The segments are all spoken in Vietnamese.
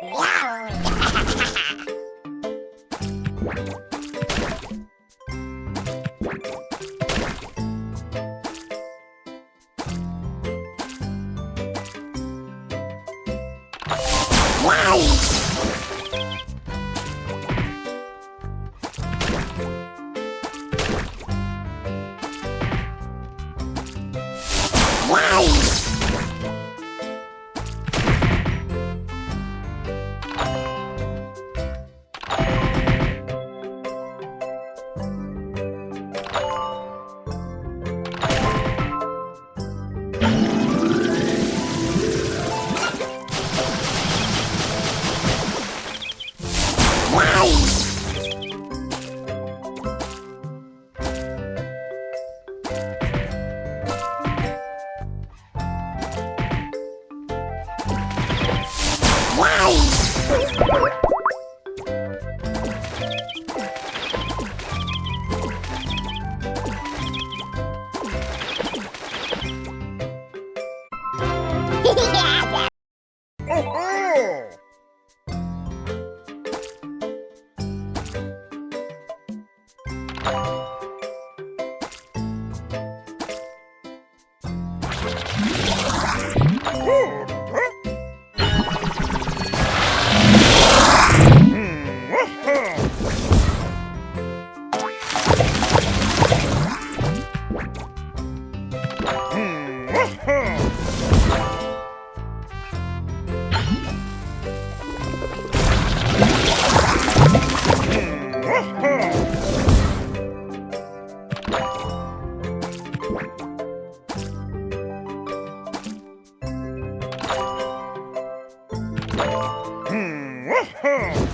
Wow! Woohoo!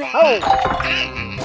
Oh!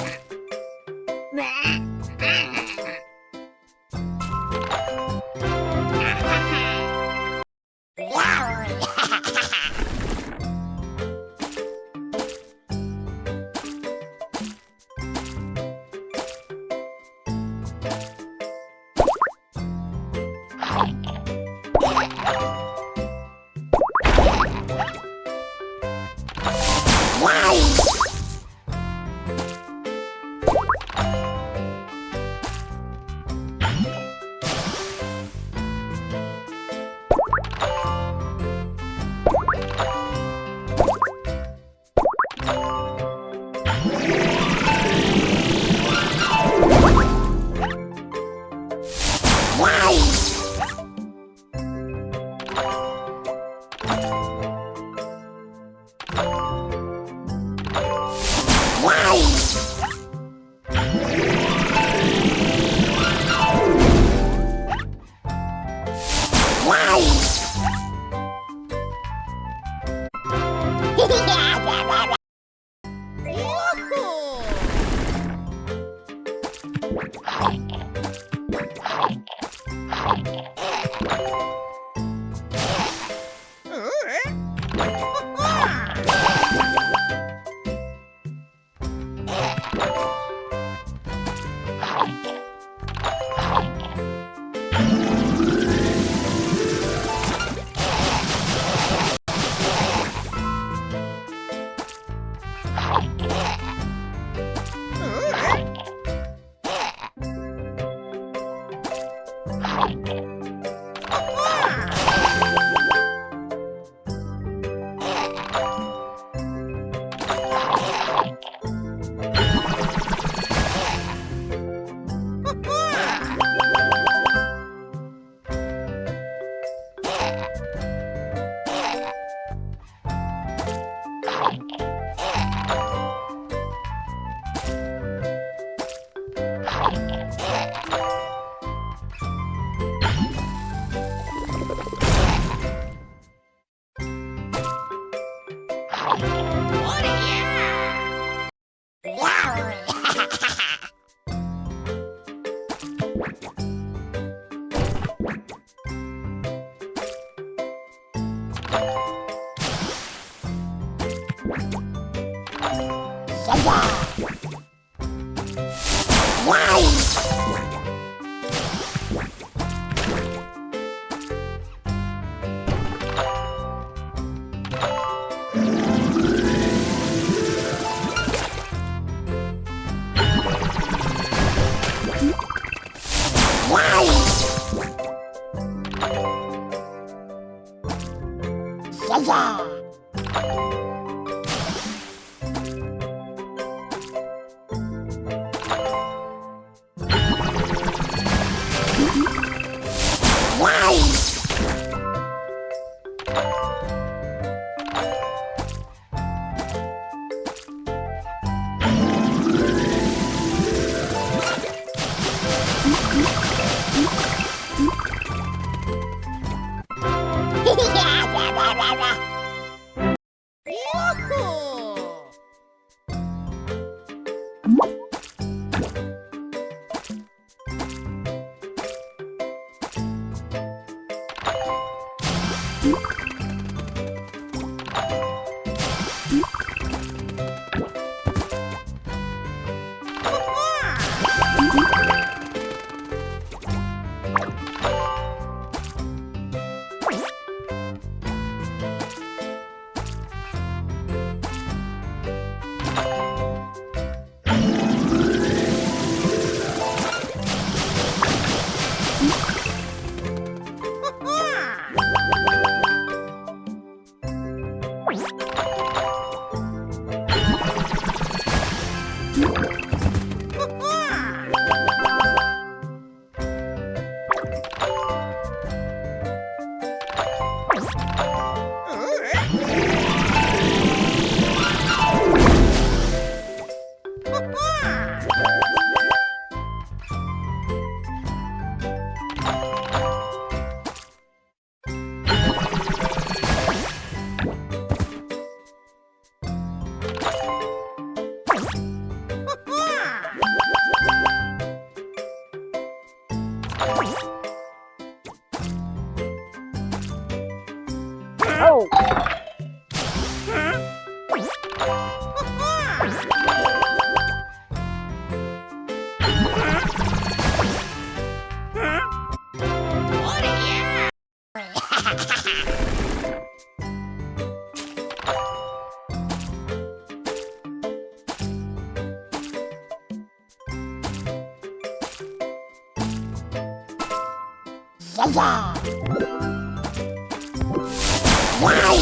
Wow! you Sasa! Tchau! salsa. Wow.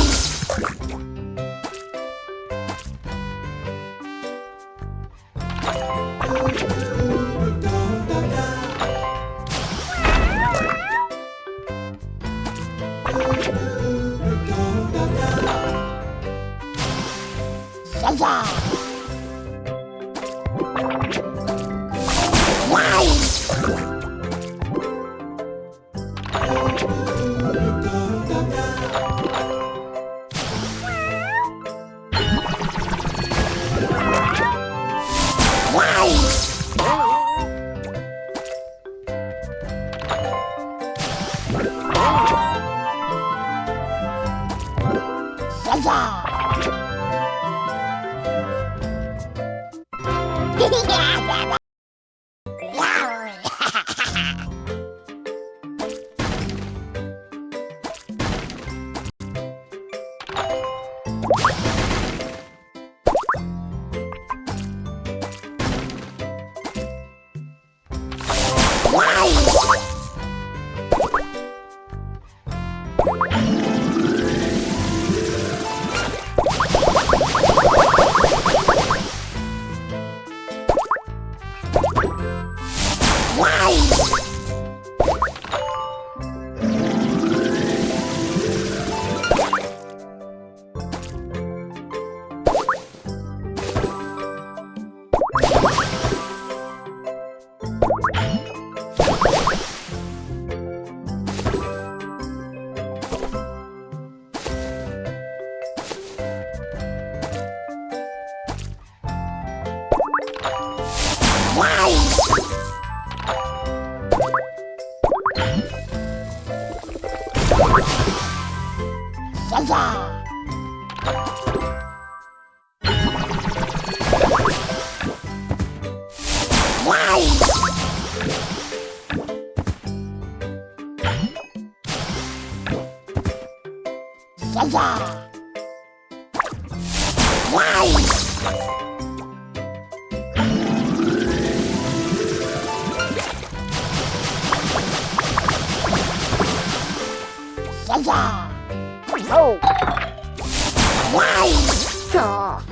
Salsa. Zaza! Gaza! Oh! Wow! Oh.